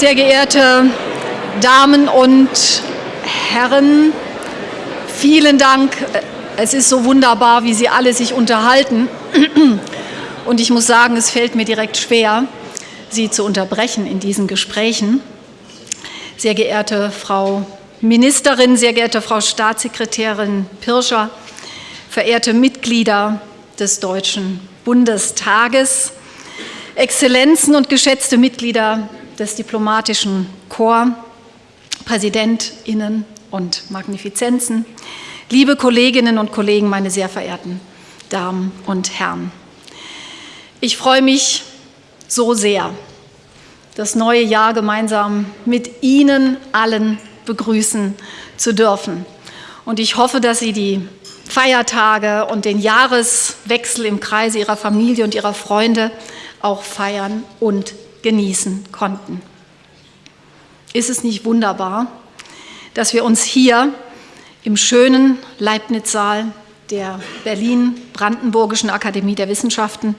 Sehr geehrte Damen und Herren, vielen Dank. Es ist so wunderbar, wie Sie alle sich unterhalten. Und ich muss sagen, es fällt mir direkt schwer, Sie zu unterbrechen in diesen Gesprächen. Sehr geehrte Frau Ministerin, sehr geehrte Frau Staatssekretärin Pirscher, verehrte Mitglieder des Deutschen Bundestages, Exzellenzen und geschätzte Mitglieder des diplomatischen Korps, Präsidentinnen und Magnifizenzen, liebe Kolleginnen und Kollegen, meine sehr verehrten Damen und Herren. Ich freue mich so sehr, das neue Jahr gemeinsam mit Ihnen allen begrüßen zu dürfen. Und ich hoffe, dass Sie die Feiertage und den Jahreswechsel im Kreise Ihrer Familie und Ihrer Freunde auch feiern und genießen konnten. Ist es nicht wunderbar, dass wir uns hier im schönen Leibniz-Saal der Berlin-Brandenburgischen Akademie der Wissenschaften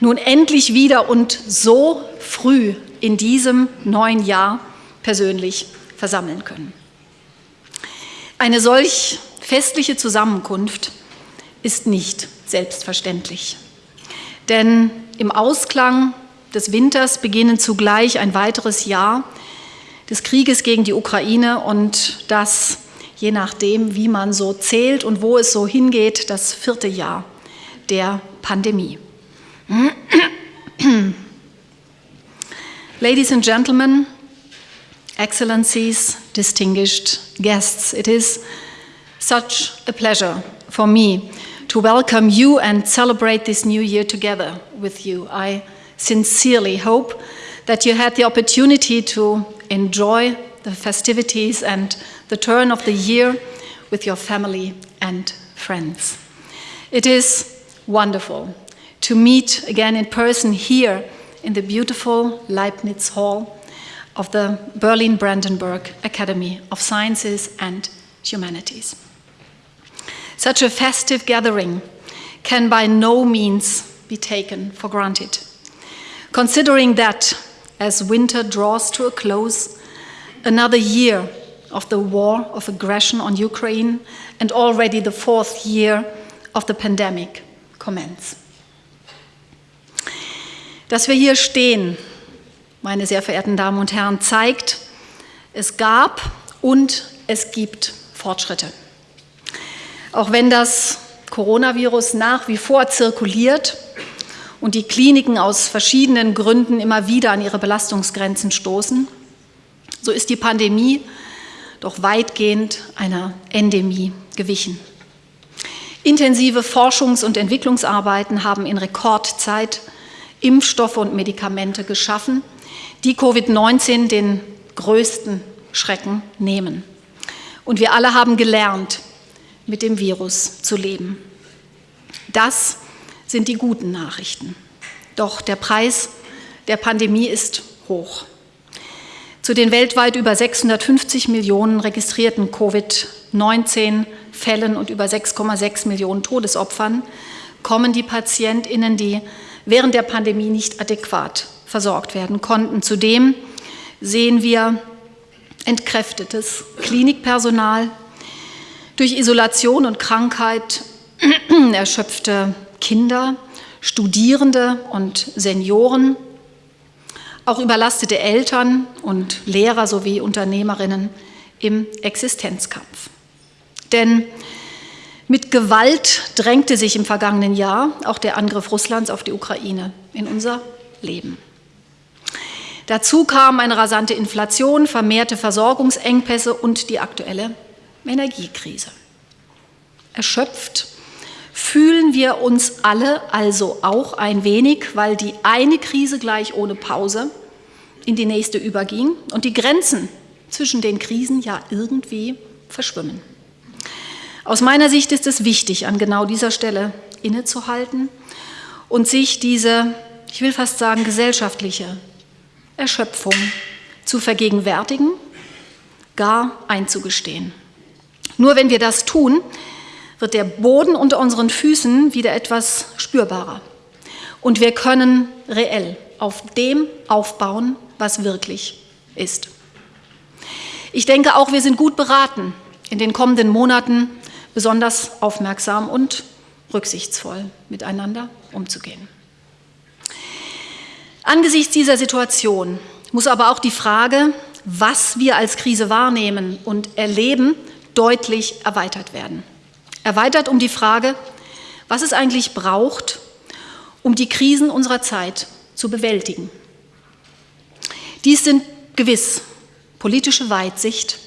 nun endlich wieder und so früh in diesem neuen Jahr persönlich versammeln können. Eine solch festliche Zusammenkunft ist nicht selbstverständlich. Denn im Ausklang des Winters beginnen zugleich ein weiteres Jahr des Krieges gegen die Ukraine und das, je nachdem, wie man so zählt und wo es so hingeht, das vierte Jahr der Pandemie. Ladies and gentlemen, excellencies, distinguished guests, it is such a pleasure for me to welcome you and celebrate this new year together with you. I sincerely hope that you had the opportunity to enjoy the festivities and the turn of the year with your family and friends. It is wonderful to meet again in person here in the beautiful Leibniz Hall of the Berlin Brandenburg Academy of Sciences and Humanities. Such a festive gathering can by no means be taken for granted. Considering that as winter draws to a close, another year of the war of aggression on Ukraine and already the fourth year of the pandemic commence. Dass wir hier stehen, meine sehr verehrten Damen und Herren, zeigt, es gab und es gibt Fortschritte. Auch wenn das Coronavirus nach wie vor zirkuliert und die Kliniken aus verschiedenen Gründen immer wieder an ihre Belastungsgrenzen stoßen, so ist die Pandemie doch weitgehend einer Endemie gewichen. Intensive Forschungs- und Entwicklungsarbeiten haben in Rekordzeit Impfstoffe und Medikamente geschaffen, die Covid-19 den größten Schrecken nehmen. Und wir alle haben gelernt, mit dem Virus zu leben. Das sind die guten Nachrichten. Doch der Preis der Pandemie ist hoch. Zu den weltweit über 650 Millionen registrierten Covid-19-Fällen und über 6,6 Millionen Todesopfern kommen die PatientInnen, die während der Pandemie nicht adäquat versorgt werden konnten. Zudem sehen wir entkräftetes Klinikpersonal, durch Isolation und Krankheit erschöpfte Kinder, Studierende und Senioren, auch überlastete Eltern und Lehrer sowie Unternehmerinnen im Existenzkampf. Denn mit Gewalt drängte sich im vergangenen Jahr auch der Angriff Russlands auf die Ukraine in unser Leben. Dazu kam eine rasante Inflation, vermehrte Versorgungsengpässe und die aktuelle Energiekrise. Erschöpft fühlen wir uns alle also auch ein wenig, weil die eine Krise gleich ohne Pause in die nächste überging und die Grenzen zwischen den Krisen ja irgendwie verschwimmen. Aus meiner Sicht ist es wichtig, an genau dieser Stelle innezuhalten und sich diese, ich will fast sagen, gesellschaftliche Erschöpfung zu vergegenwärtigen, gar einzugestehen. Nur wenn wir das tun, wird der Boden unter unseren Füßen wieder etwas spürbarer. Und wir können reell auf dem aufbauen, was wirklich ist. Ich denke auch, wir sind gut beraten, in den kommenden Monaten besonders aufmerksam und rücksichtsvoll miteinander umzugehen. Angesichts dieser Situation muss aber auch die Frage, was wir als Krise wahrnehmen und erleben, deutlich erweitert werden. Erweitert um die Frage, was es eigentlich braucht, um die Krisen unserer Zeit zu bewältigen. Dies sind gewiss politische Weitsicht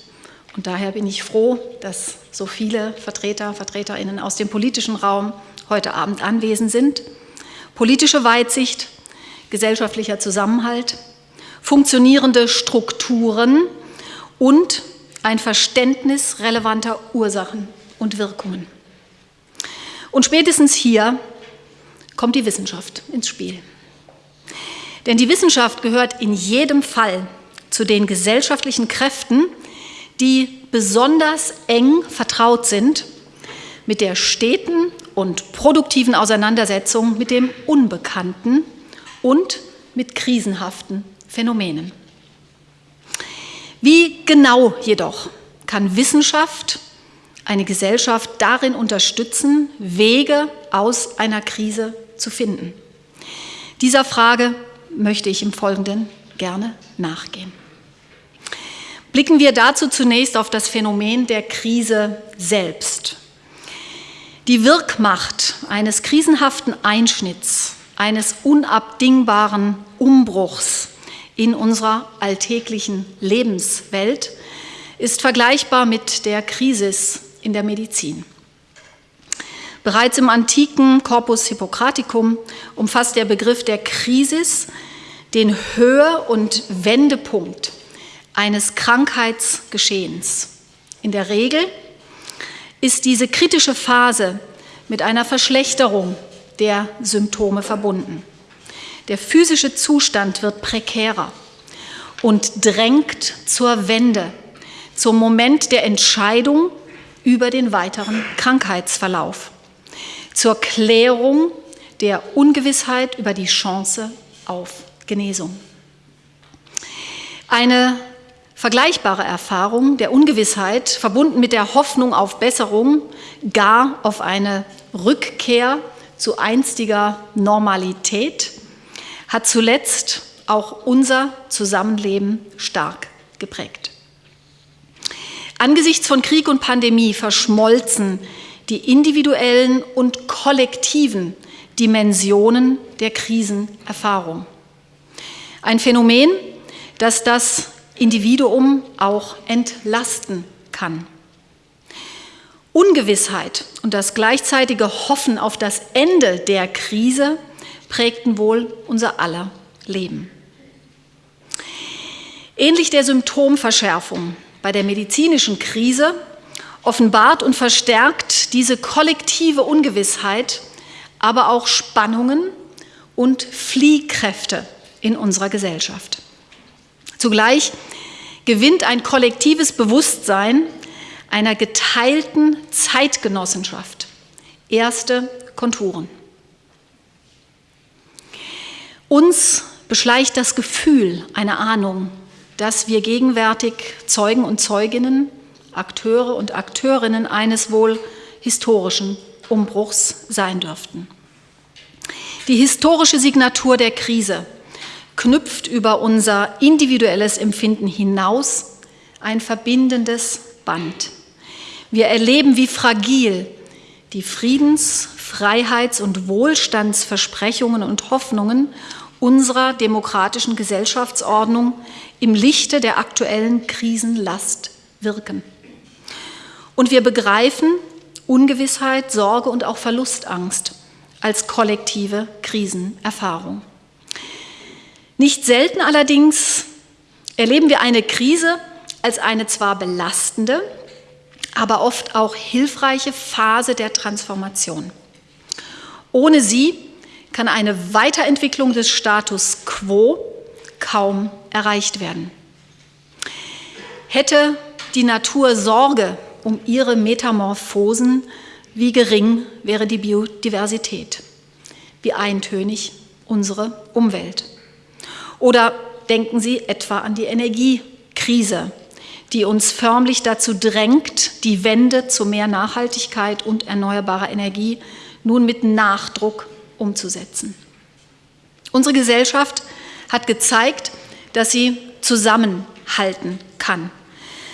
und daher bin ich froh, dass so viele Vertreter, Vertreterinnen aus dem politischen Raum heute Abend anwesend sind. Politische Weitsicht, gesellschaftlicher Zusammenhalt, funktionierende Strukturen und ein Verständnis relevanter Ursachen und Wirkungen. Und spätestens hier kommt die Wissenschaft ins Spiel. Denn die Wissenschaft gehört in jedem Fall zu den gesellschaftlichen Kräften, die besonders eng vertraut sind mit der steten und produktiven Auseinandersetzung mit dem Unbekannten und mit krisenhaften Phänomenen. Wie genau jedoch kann Wissenschaft eine Gesellschaft darin unterstützen, Wege aus einer Krise zu finden? Dieser Frage möchte ich im Folgenden gerne nachgehen. Blicken wir dazu zunächst auf das Phänomen der Krise selbst. Die Wirkmacht eines krisenhaften Einschnitts, eines unabdingbaren Umbruchs in unserer alltäglichen Lebenswelt ist vergleichbar mit der Krisis in der Medizin. Bereits im antiken Corpus Hippocraticum umfasst der Begriff der Krisis den Höhe- und Wendepunkt eines Krankheitsgeschehens. In der Regel ist diese kritische Phase mit einer Verschlechterung der Symptome verbunden. Der physische Zustand wird prekärer und drängt zur Wende, zum Moment der Entscheidung über den weiteren Krankheitsverlauf, zur Klärung der Ungewissheit über die Chance auf Genesung. Eine vergleichbare Erfahrung der Ungewissheit, verbunden mit der Hoffnung auf Besserung, gar auf eine Rückkehr zu einstiger Normalität, hat zuletzt auch unser Zusammenleben stark geprägt. Angesichts von Krieg und Pandemie verschmolzen die individuellen und kollektiven Dimensionen der Krisenerfahrung. Ein Phänomen, das das Individuum auch entlasten kann. Ungewissheit und das gleichzeitige Hoffen auf das Ende der Krise prägten wohl unser aller Leben. Ähnlich der Symptomverschärfung bei der medizinischen Krise offenbart und verstärkt diese kollektive Ungewissheit aber auch Spannungen und Fliehkräfte in unserer Gesellschaft. Zugleich gewinnt ein kollektives Bewusstsein einer geteilten Zeitgenossenschaft erste Konturen. Uns beschleicht das Gefühl, eine Ahnung, dass wir gegenwärtig Zeugen und Zeuginnen, Akteure und Akteurinnen eines wohl historischen Umbruchs sein dürften. Die historische Signatur der Krise knüpft über unser individuelles Empfinden hinaus ein verbindendes Band. Wir erleben, wie fragil die Friedens-, Freiheits- und Wohlstandsversprechungen und Hoffnungen unserer demokratischen Gesellschaftsordnung im Lichte der aktuellen Krisenlast wirken. Und wir begreifen Ungewissheit, Sorge und auch Verlustangst als kollektive Krisenerfahrung. Nicht selten allerdings erleben wir eine Krise als eine zwar belastende, aber oft auch hilfreiche Phase der Transformation. Ohne sie kann eine Weiterentwicklung des Status quo kaum erreicht werden. Hätte die Natur Sorge um ihre Metamorphosen, wie gering wäre die Biodiversität, wie eintönig unsere Umwelt. Oder denken Sie etwa an die Energie Krise, die uns förmlich dazu drängt, die Wende zu mehr Nachhaltigkeit und erneuerbarer Energie nun mit Nachdruck umzusetzen. Unsere Gesellschaft hat gezeigt, dass sie zusammenhalten kann.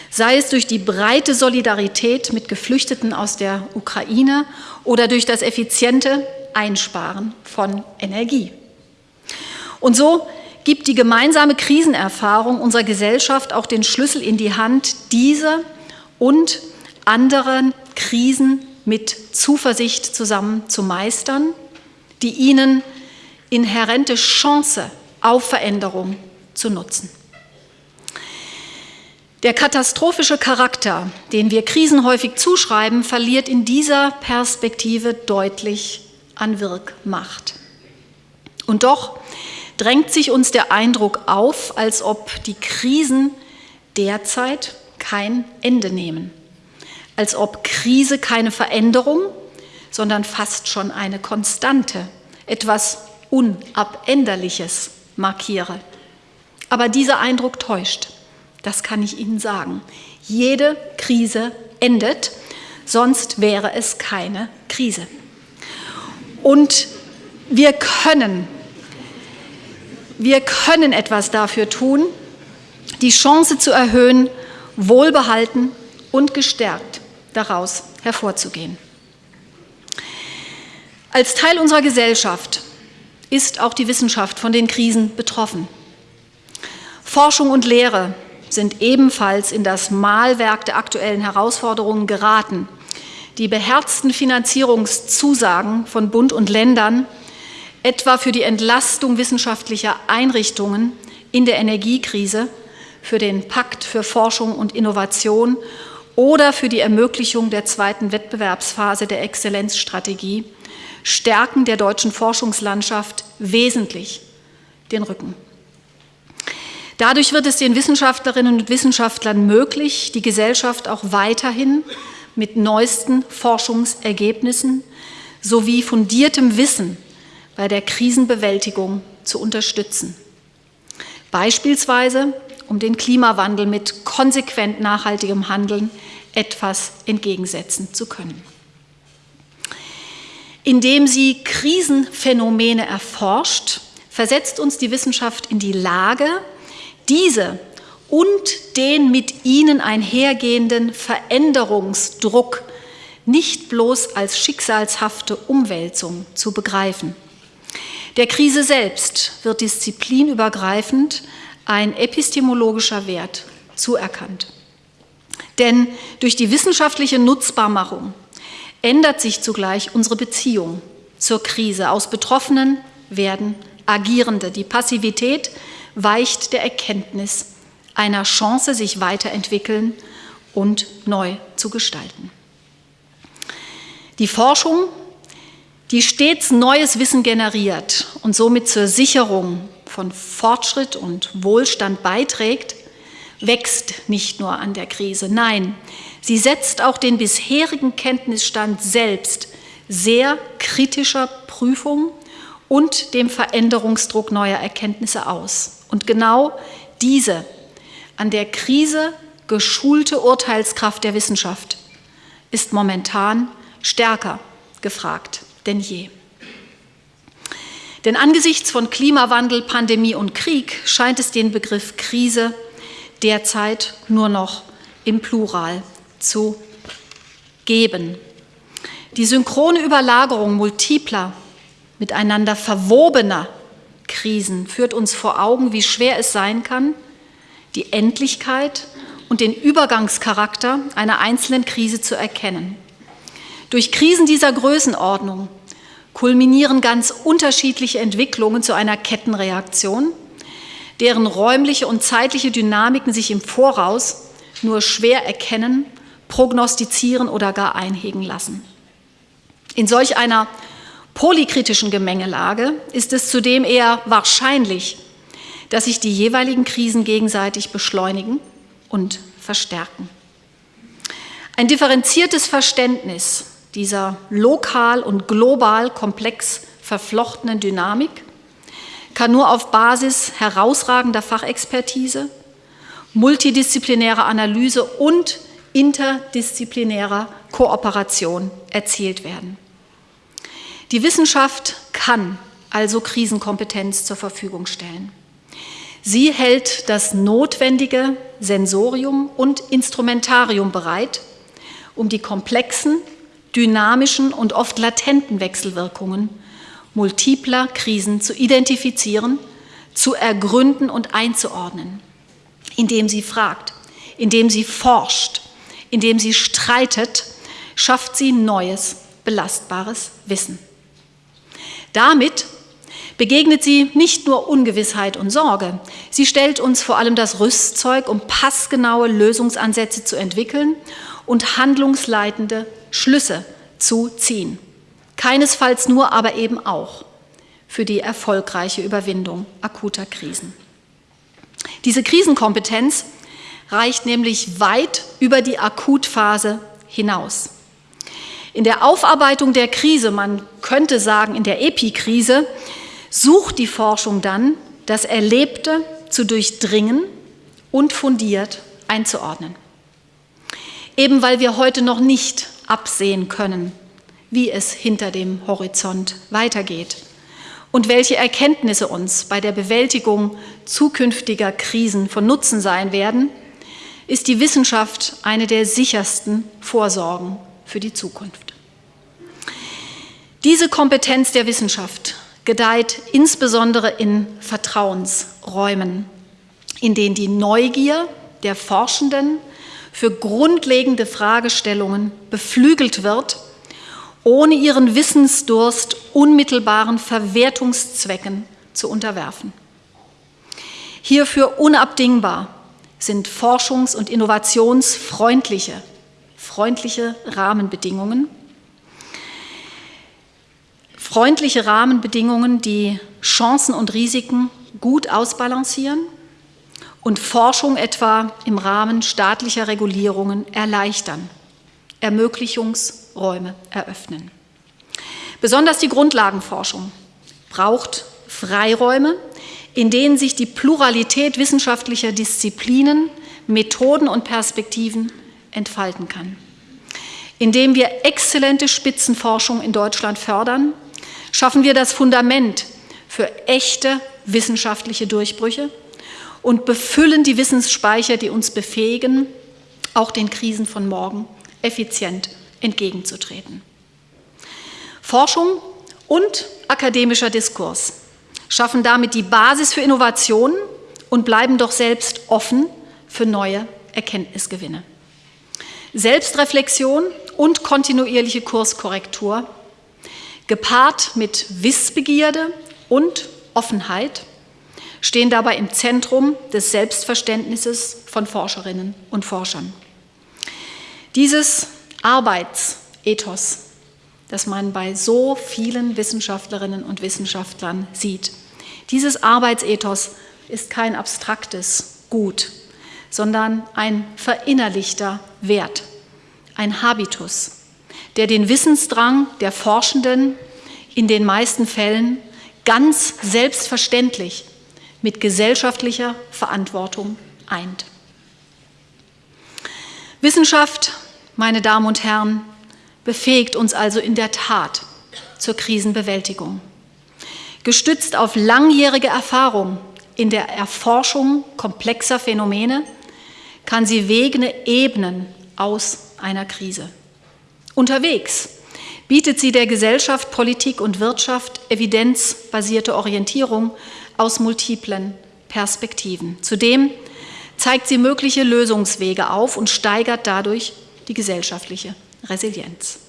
Sei es durch die breite Solidarität mit Geflüchteten aus der Ukraine oder durch das effiziente Einsparen von Energie. Und so gibt die gemeinsame Krisenerfahrung unserer Gesellschaft auch den Schlüssel in die Hand, diese und anderen Krisen mit Zuversicht zusammen zu meistern, die ihnen inhärente Chance auf Veränderung zu nutzen. Der katastrophische Charakter, den wir Krisen häufig zuschreiben, verliert in dieser Perspektive deutlich an Wirkmacht. Und doch drängt sich uns der Eindruck auf, als ob die Krisen derzeit kein Ende nehmen, als ob Krise keine Veränderung, sondern fast schon eine Konstante, etwas Unabänderliches markiere. Aber dieser Eindruck täuscht, das kann ich Ihnen sagen. Jede Krise endet, sonst wäre es keine Krise. Und wir können wir können etwas dafür tun, die Chance zu erhöhen, wohlbehalten und gestärkt daraus hervorzugehen. Als Teil unserer Gesellschaft ist auch die Wissenschaft von den Krisen betroffen. Forschung und Lehre sind ebenfalls in das Mahlwerk der aktuellen Herausforderungen geraten. Die beherzten Finanzierungszusagen von Bund und Ländern etwa für die Entlastung wissenschaftlicher Einrichtungen in der Energiekrise, für den Pakt für Forschung und Innovation oder für die Ermöglichung der zweiten Wettbewerbsphase der Exzellenzstrategie stärken der deutschen Forschungslandschaft wesentlich den Rücken. Dadurch wird es den Wissenschaftlerinnen und Wissenschaftlern möglich, die Gesellschaft auch weiterhin mit neuesten Forschungsergebnissen sowie fundiertem Wissen bei der Krisenbewältigung zu unterstützen. Beispielsweise, um den Klimawandel mit konsequent nachhaltigem Handeln etwas entgegensetzen zu können. Indem sie Krisenphänomene erforscht, versetzt uns die Wissenschaft in die Lage, diese und den mit ihnen einhergehenden Veränderungsdruck nicht bloß als schicksalshafte Umwälzung zu begreifen. Der Krise selbst wird disziplinübergreifend ein epistemologischer Wert zuerkannt. Denn durch die wissenschaftliche Nutzbarmachung ändert sich zugleich unsere Beziehung zur Krise. Aus Betroffenen werden Agierende. Die Passivität weicht der Erkenntnis einer Chance, sich weiterentwickeln und neu zu gestalten. Die Forschung die stets neues Wissen generiert und somit zur Sicherung von Fortschritt und Wohlstand beiträgt, wächst nicht nur an der Krise. Nein, sie setzt auch den bisherigen Kenntnisstand selbst sehr kritischer Prüfung und dem Veränderungsdruck neuer Erkenntnisse aus. Und genau diese an der Krise geschulte Urteilskraft der Wissenschaft ist momentan stärker gefragt denn je. Denn angesichts von Klimawandel, Pandemie und Krieg scheint es den Begriff Krise derzeit nur noch im Plural zu geben. Die synchrone Überlagerung multipler, miteinander verwobener Krisen führt uns vor Augen, wie schwer es sein kann, die Endlichkeit und den Übergangscharakter einer einzelnen Krise zu erkennen. Durch Krisen dieser Größenordnung kulminieren ganz unterschiedliche Entwicklungen zu einer Kettenreaktion, deren räumliche und zeitliche Dynamiken sich im Voraus nur schwer erkennen, prognostizieren oder gar einhegen lassen. In solch einer polykritischen Gemengelage ist es zudem eher wahrscheinlich, dass sich die jeweiligen Krisen gegenseitig beschleunigen und verstärken. Ein differenziertes Verständnis dieser lokal und global komplex verflochtenen Dynamik kann nur auf Basis herausragender Fachexpertise, multidisziplinärer Analyse und interdisziplinärer Kooperation erzielt werden. Die Wissenschaft kann also Krisenkompetenz zur Verfügung stellen. Sie hält das notwendige Sensorium und Instrumentarium bereit, um die komplexen, dynamischen und oft latenten Wechselwirkungen multipler Krisen zu identifizieren, zu ergründen und einzuordnen, indem sie fragt, indem sie forscht, indem sie streitet, schafft sie neues, belastbares Wissen. Damit begegnet sie nicht nur Ungewissheit und Sorge, sie stellt uns vor allem das Rüstzeug, um passgenaue Lösungsansätze zu entwickeln und handlungsleitende Schlüsse zu ziehen. Keinesfalls nur, aber eben auch für die erfolgreiche Überwindung akuter Krisen. Diese Krisenkompetenz reicht nämlich weit über die Akutphase hinaus. In der Aufarbeitung der Krise, man könnte sagen in der Epikrise, sucht die Forschung dann, das Erlebte zu durchdringen und fundiert einzuordnen. Eben weil wir heute noch nicht absehen können, wie es hinter dem Horizont weitergeht und welche Erkenntnisse uns bei der Bewältigung zukünftiger Krisen von Nutzen sein werden, ist die Wissenschaft eine der sichersten Vorsorgen für die Zukunft. Diese Kompetenz der Wissenschaft gedeiht insbesondere in Vertrauensräumen, in denen die Neugier der Forschenden für grundlegende Fragestellungen beflügelt wird, ohne ihren Wissensdurst unmittelbaren Verwertungszwecken zu unterwerfen. Hierfür unabdingbar sind forschungs- und innovationsfreundliche, freundliche Rahmenbedingungen, freundliche Rahmenbedingungen, die Chancen und Risiken gut ausbalancieren und Forschung etwa im Rahmen staatlicher Regulierungen erleichtern, Ermöglichungsräume eröffnen. Besonders die Grundlagenforschung braucht Freiräume, in denen sich die Pluralität wissenschaftlicher Disziplinen, Methoden und Perspektiven entfalten kann. Indem wir exzellente Spitzenforschung in Deutschland fördern, schaffen wir das Fundament für echte wissenschaftliche Durchbrüche und befüllen die Wissensspeicher, die uns befähigen, auch den Krisen von morgen effizient entgegenzutreten. Forschung und akademischer Diskurs schaffen damit die Basis für Innovationen und bleiben doch selbst offen für neue Erkenntnisgewinne. Selbstreflexion und kontinuierliche Kurskorrektur gepaart mit Wissbegierde und Offenheit, stehen dabei im Zentrum des Selbstverständnisses von Forscherinnen und Forschern. Dieses Arbeitsethos, das man bei so vielen Wissenschaftlerinnen und Wissenschaftlern sieht, dieses Arbeitsethos ist kein abstraktes Gut, sondern ein verinnerlichter Wert, ein Habitus, der den Wissensdrang der Forschenden in den meisten Fällen ganz selbstverständlich mit gesellschaftlicher Verantwortung eint. Wissenschaft, meine Damen und Herren, befähigt uns also in der Tat zur Krisenbewältigung. Gestützt auf langjährige Erfahrung in der Erforschung komplexer Phänomene kann sie Wege ebnen aus einer Krise. Unterwegs bietet sie der Gesellschaft, Politik und Wirtschaft evidenzbasierte Orientierung aus multiplen Perspektiven. Zudem zeigt sie mögliche Lösungswege auf und steigert dadurch die gesellschaftliche Resilienz.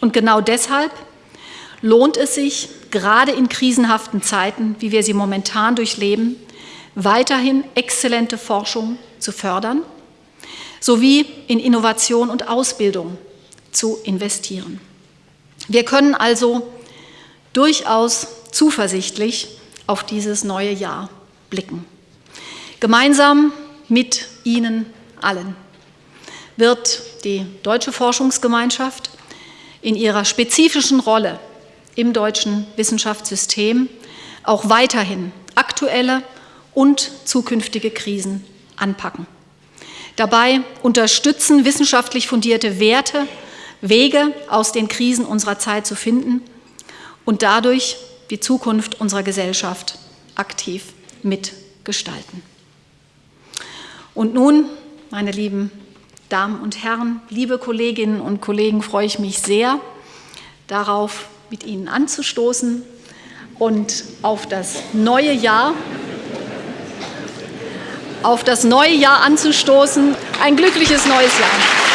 Und genau deshalb lohnt es sich, gerade in krisenhaften Zeiten, wie wir sie momentan durchleben, weiterhin exzellente Forschung zu fördern, sowie in Innovation und Ausbildung zu investieren. Wir können also durchaus zuversichtlich auf dieses neue Jahr blicken. Gemeinsam mit Ihnen allen wird die deutsche Forschungsgemeinschaft in ihrer spezifischen Rolle im deutschen Wissenschaftssystem auch weiterhin aktuelle und zukünftige Krisen anpacken. Dabei unterstützen, wissenschaftlich fundierte Werte, Wege aus den Krisen unserer Zeit zu finden und dadurch die Zukunft unserer Gesellschaft aktiv mitgestalten. Und nun, meine lieben Damen und Herren, liebe Kolleginnen und Kollegen, freue ich mich sehr darauf, mit Ihnen anzustoßen und auf das neue Jahr auf das neue Jahr anzustoßen. Ein glückliches neues Jahr.